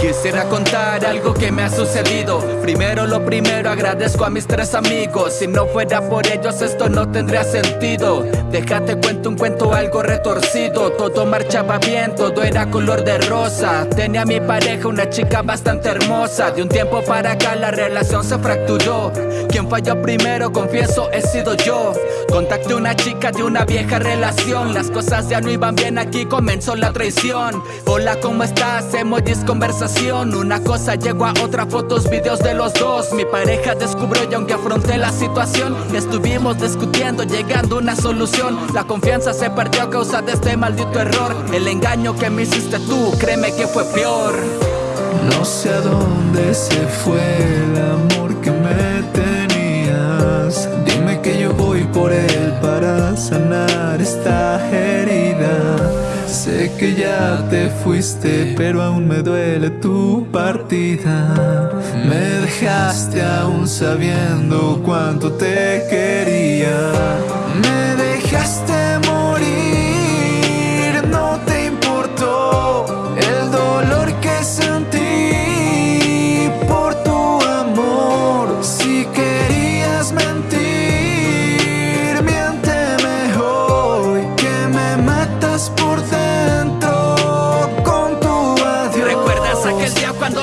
Quisiera contar algo que me ha sucedido. Primero lo primero agradezco a mis tres amigos. Si no fuera por ellos esto no tendría sentido. Déjate cuento un cuento algo retorcido. Todo marchaba bien, todo era color de rosa. Tenía mi pareja una chica bastante hermosa. De un tiempo para acá la relación se fracturó. Quien falló primero confieso he sido yo. Contacté una chica de una vieja relación. Las cosas ya no iban bien aquí comenzó la traición. Hola ¿cómo estás? Emojis conversación Una cosa llegó a otra fotos, videos de los dos. Mi pareja descubrió y aunque afronté la situación Estuvimos discutiendo llegando a una solución. La confianza se perdió a causa de este maldito error. El engaño que me hiciste tú, créeme que fue peor. No sé a dónde se fue el amor que me que ya te fuiste, pero aún me duele tu partida. Me dejaste aún sabiendo cuánto te quería. Me dejaste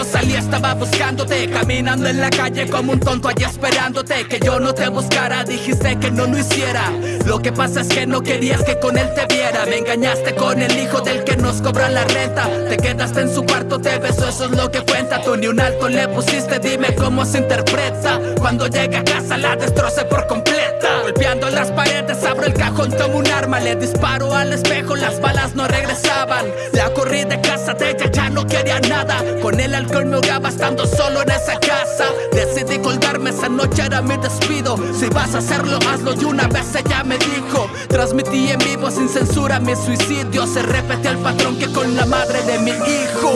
salí estaba buscándote Caminando en la calle como un tonto allí esperándote Que yo no te buscara, dijiste que no lo hiciera. Lo que pasa es que no querías que con él te viera. Me engañaste con el hijo del que nos cobra la renta. Te quedaste en su cuarto, te besó, eso es lo que cuenta. Tú ni un alto le pusiste, dime cómo se interpreta. Cuando llega a casa la destroce por completa. Golpeando las paredes, abro el cajón, tomo un Le disparo al espejo, las balas no regresaban. La corrí de casa de ella, ya no quería nada. Con el alcohol me ahogaba estando solo en esa casa. Decidí colgarme, esa noche era mi despido. Si vas a hacerlo, hazlo y una vez ella me dijo. Transmití en vivo sin censura mi suicidio. Se repetía el patrón que con la madre de mi hijo.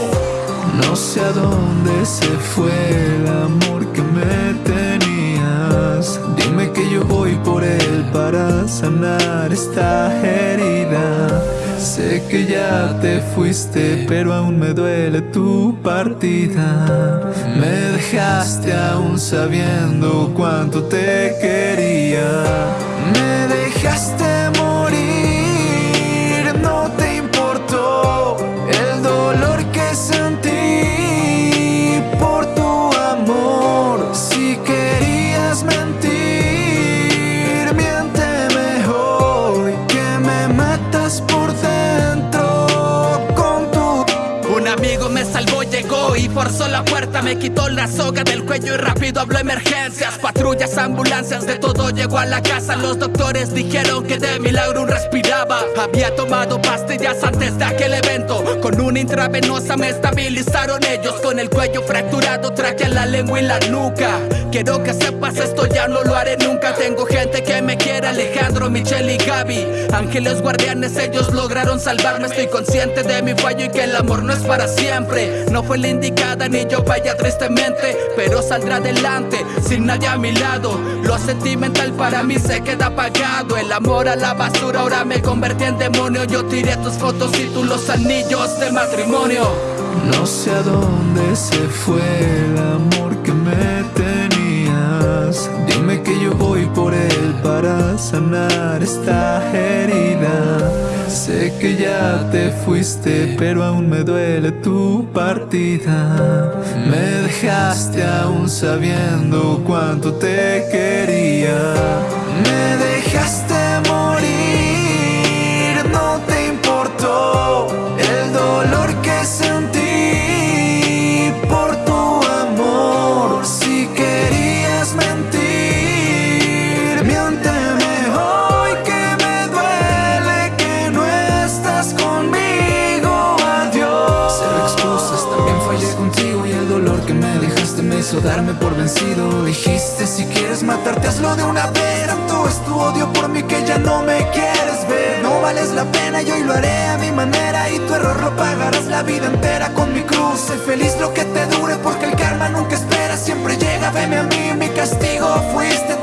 No sé a dónde se fue el amor que me tenías. Dime que yo voy por para sanar esta herida. Sé que ya te fuiste, pero aún me duele tu partida. Me dejaste aún sabiendo cuánto te quería la puerta Me quitó la soga del cuello y rápido habló emergencias. Patrullas, ambulancias, de todo llegó a la casa. Los doctores dijeron que de milagro respiraba. Había tomado pastillas antes de aquel evento intravenosa me estabilizaron. Ellos Con el cuello fracturado traje la lengua y la nuca. Quiero que sepas esto ya no lo haré nunca. Tengo gente que me quiere, Alejandro, Michelle y Gaby. Ángeles guardianes, ellos lograron salvarme. Estoy consciente de mi fallo y que el amor no es para siempre. No fue la indicada ni yo vaya tristemente. Pero saldrá adelante sin nadie a mi lado. Lo sentimental para mí se queda apagado. El amor a la basura ahora me convertí en demonio. Yo tiré tus fotos y tú los anillos de No sé a dónde se fue el amor que me tenías. Dime que yo voy por él para sanar esta herida. Sé que ya te fuiste, pero aún me duele tu partida. Me dejaste aún sabiendo cuánto te quería darme por vencido. Dijiste si quieres matarte hazlo de una vez. Tanto es tu odio por mí que ya no me quieres ver. No vales la pena y hoy lo haré a mi manera y tu error lo pagarás la vida entera con mi cruz. Sé feliz lo que te dure porque el karma nunca espera, siempre llega. Veme a mí, mi castigo fuiste